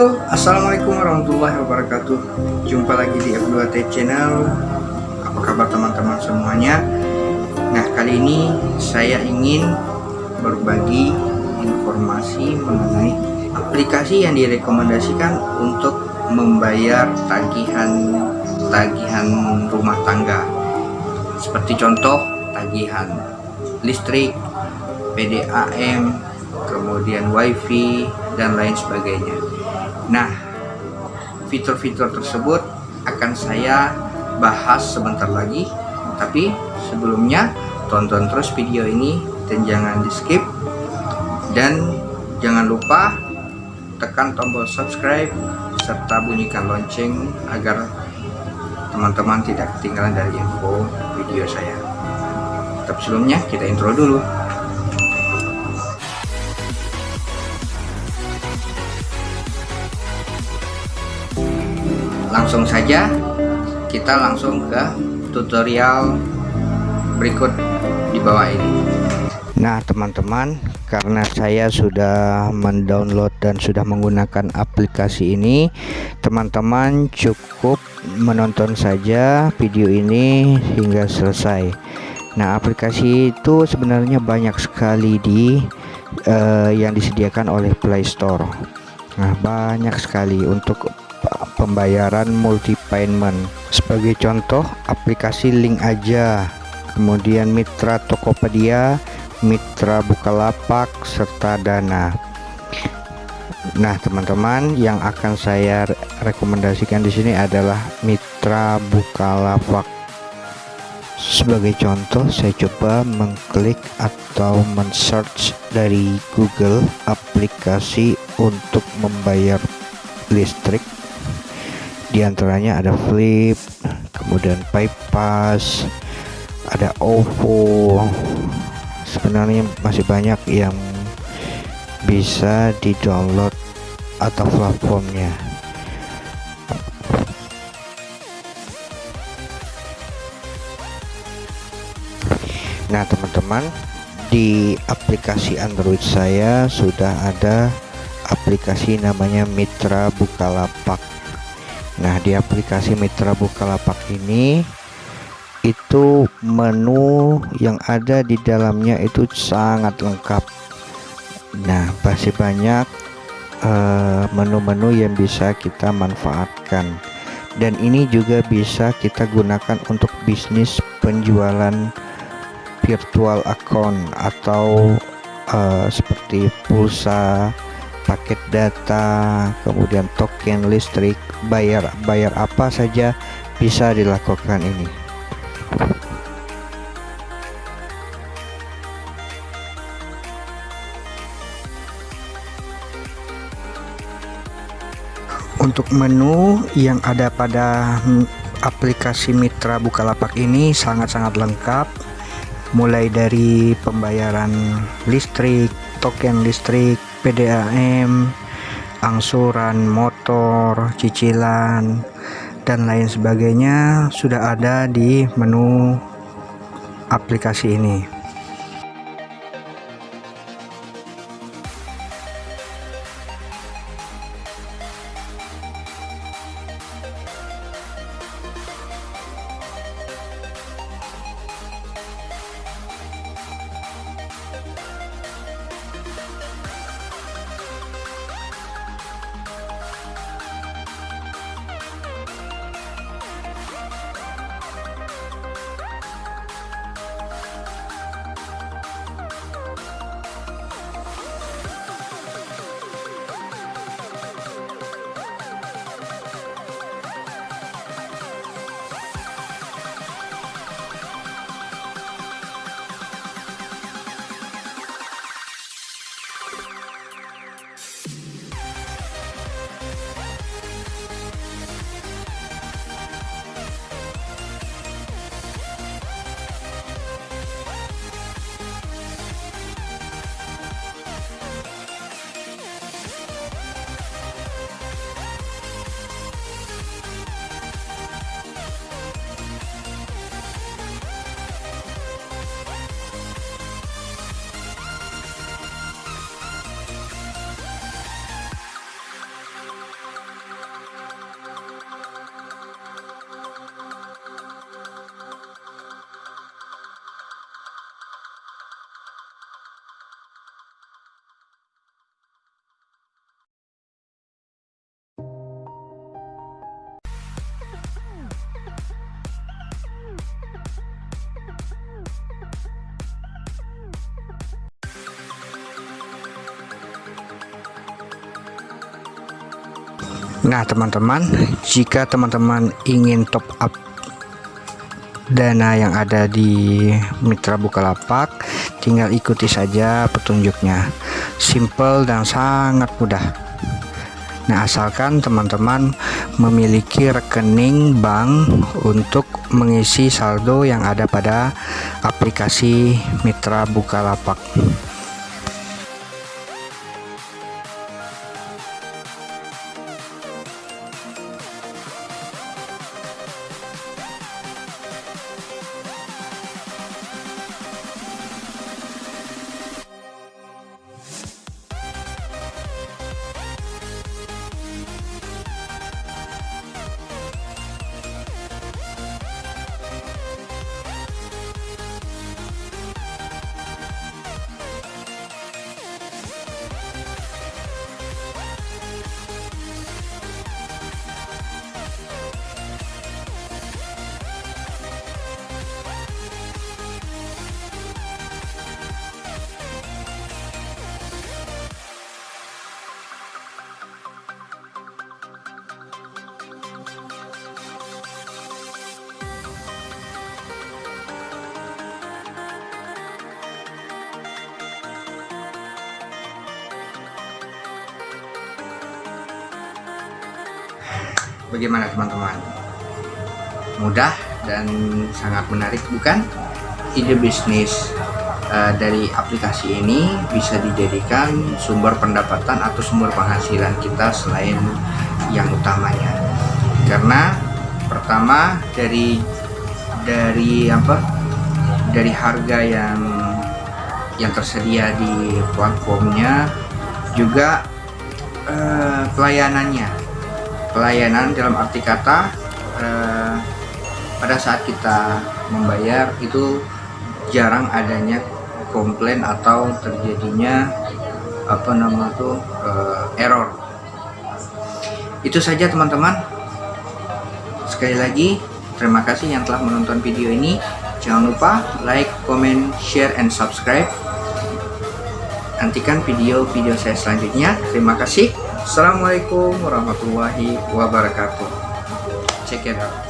Halo, Assalamualaikum warahmatullahi wabarakatuh. Jumpa lagi di F2T Channel. Apa kabar teman-teman semuanya? Nah kali ini saya ingin berbagi informasi mengenai aplikasi yang direkomendasikan untuk membayar tagihan tagihan rumah tangga. Seperti contoh tagihan listrik, PDAM, kemudian wifi dan lain sebagainya nah fitur-fitur tersebut akan saya bahas sebentar lagi. Tapi sebelumnya tonton terus video ini dan jangan di skip dan jangan lupa tekan tombol subscribe serta bunyikan lonceng agar teman-teman tidak ketinggalan dari info video saya. Tapi sebelumnya kita intro dulu langsung saja kita langsung ke tutorial berikut di bawah ini. Nah teman-teman karena saya sudah mendownload dan sudah menggunakan aplikasi ini teman-teman cukup menonton saja video ini hingga selesai. Nah aplikasi itu sebenarnya banyak sekali di uh, yang disediakan oleh Play Store. Nah banyak sekali untuk pembayaran multi payment sebagai contoh aplikasi link aja. Kemudian mitra Tokopedia mitra Bukalapak serta Dana. Nah teman-teman yang akan saya rekomendasikan di sini adalah mitra Bukalapak. Sebagai contoh saya coba mengklik atau men-search dari Google aplikasi untuk membayar listrik di antaranya ada Flip kemudian PayPass ada OVO sebenarnya masih banyak yang bisa di download atau platformnya. Nah teman-teman di aplikasi Android saya sudah ada aplikasi namanya Mitra Bukalapak Nah di aplikasi Mitra Bukalapak ini itu menu yang ada di dalamnya itu sangat lengkap. Nah masih banyak eh, menu-menu uh, yang bisa kita manfaatkan. Dan ini juga bisa kita gunakan untuk bisnis penjualan virtual account atau uh, seperti pulsa paket data kemudian token listrik bayar bayar apa saja bisa dilakukan ini. Untuk menu yang ada pada aplikasi Mitra Bukalapak ini sangat-sangat lengkap. Mulai dari pembayaran listrik token listrik PDAM angsuran motor cicilan dan lain sebagainya sudah ada di menu aplikasi ini Nah teman-teman jika teman-teman ingin top up dana yang ada di Mitra Bukalapak tinggal ikuti saja petunjuknya. Simple dan sangat mudah. Nah asalkan teman-teman memiliki rekening bank untuk mengisi saldo yang ada pada aplikasi Mitra Bukalapak Bagaimana teman-teman? Mudah dan sangat menarik bukan? Ide bisnis uh, dari aplikasi ini bisa dijadikan sumber pendapatan atau sumber penghasilan kita selain yang utamanya. Karena pertama dari dari apa? Dari harga yang yang tersedia di platformnya juga uh, pelayanannya pelayanan dalam arti kata eh, pada saat kita membayar itu jarang adanya komplain atau terjadinya apa nama tuh eh, error. Itu saja teman-teman. Sekali lagi terima kasih yang telah menonton video ini. Jangan lupa like comment share and subscribe. Nantikan video-video saya selanjutnya. Terima kasih Assalamualaikum warahmatullahi wabarakatuh. Check it out.